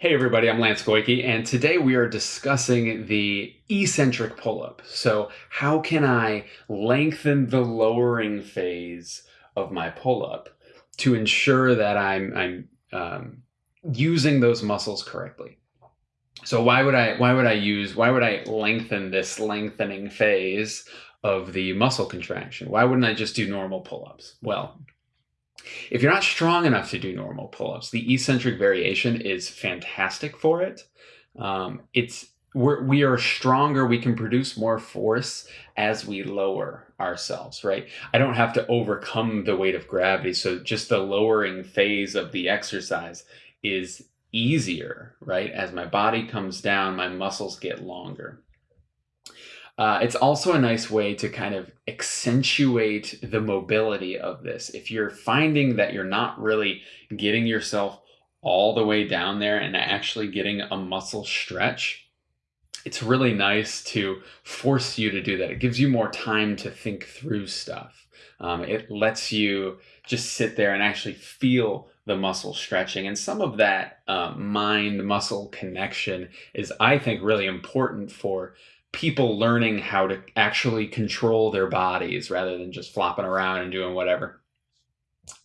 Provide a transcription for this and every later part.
Hey everybody, I'm Lance Goyke, and today we are discussing the eccentric pull-up. So how can I lengthen the lowering phase of my pull-up to ensure that I'm, I'm um, using those muscles correctly? So why would I why would I use why would I lengthen this lengthening phase of the muscle contraction? Why wouldn't I just do normal pull-ups? Well, if you're not strong enough to do normal pull-ups, the eccentric variation is fantastic for it. Um, it's we're, we are stronger. We can produce more force as we lower ourselves, right? I don't have to overcome the weight of gravity. So just the lowering phase of the exercise is easier, right? As my body comes down, my muscles get longer. Uh, it's also a nice way to kind of accentuate the mobility of this. If you're finding that you're not really getting yourself all the way down there and actually getting a muscle stretch, it's really nice to force you to do that. It gives you more time to think through stuff. Um, it lets you just sit there and actually feel the muscle stretching. And some of that uh, mind muscle connection is, I think, really important for people learning how to actually control their bodies rather than just flopping around and doing whatever.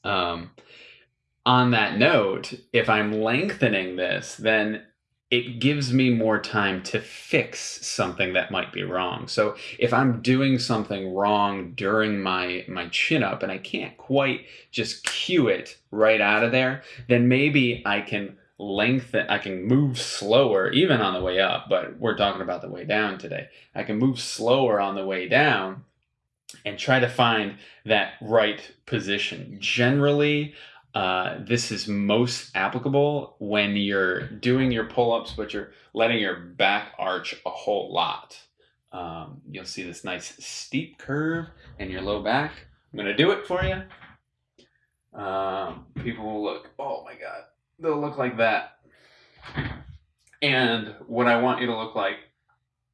Um, on that note, if I'm lengthening this, then it gives me more time to fix something that might be wrong. So if I'm doing something wrong during my my chin up and I can't quite just cue it right out of there, then maybe I can lengthen, I can move slower even on the way up, but we're talking about the way down today. I can move slower on the way down and try to find that right position. Generally, uh, this is most applicable when you're doing your pull-ups, but you're letting your back arch a whole lot. Um, you'll see this nice steep curve in your low back. I'm going to do it for you. Um, people will look, oh my God, they'll look like that. And what I want you to look like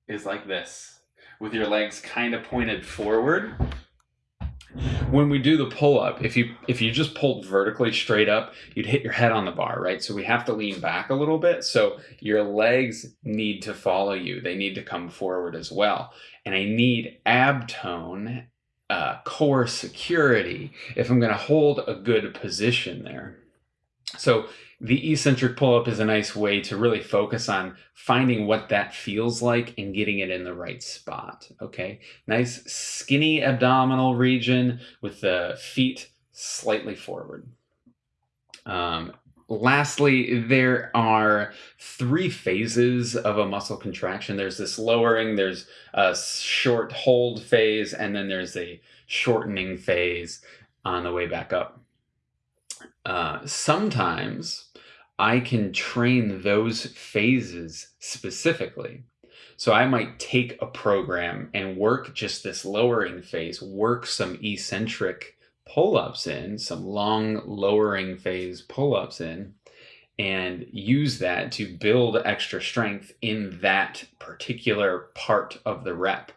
is like this, with your legs kind of pointed forward. When we do the pull up, if you if you just pulled vertically straight up, you'd hit your head on the bar, right? So we have to lean back a little bit. So your legs need to follow you. They need to come forward as well. And I need ab tone, uh, core security if I'm going to hold a good position there. So the eccentric pull-up is a nice way to really focus on finding what that feels like and getting it in the right spot, okay? Nice skinny abdominal region with the feet slightly forward. Um, lastly, there are three phases of a muscle contraction. There's this lowering, there's a short hold phase, and then there's a shortening phase on the way back up. Uh, sometimes I can train those phases specifically. So I might take a program and work just this lowering phase, work some eccentric pull-ups in, some long lowering phase pull-ups in, and use that to build extra strength in that particular part of the rep.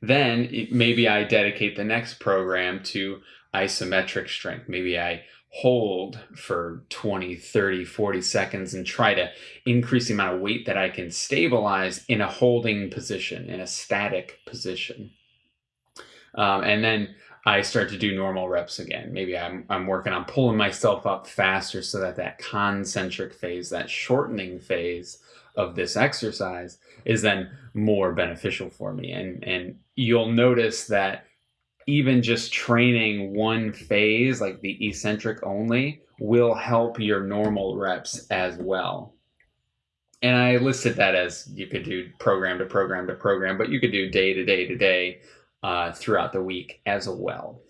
Then maybe I dedicate the next program to isometric strength. Maybe I hold for 20, 30, 40 seconds and try to increase the amount of weight that I can stabilize in a holding position, in a static position. Um, and then I start to do normal reps again. Maybe I'm, I'm working on pulling myself up faster so that that concentric phase, that shortening phase of this exercise is then more beneficial for me. And, and you'll notice that even just training one phase, like the eccentric only, will help your normal reps as well. And I listed that as you could do program to program to program, but you could do day to day to day uh, throughout the week as well.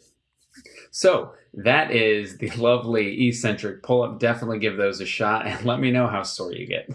So that is the lovely eccentric pull up. Definitely give those a shot and let me know how sore you get.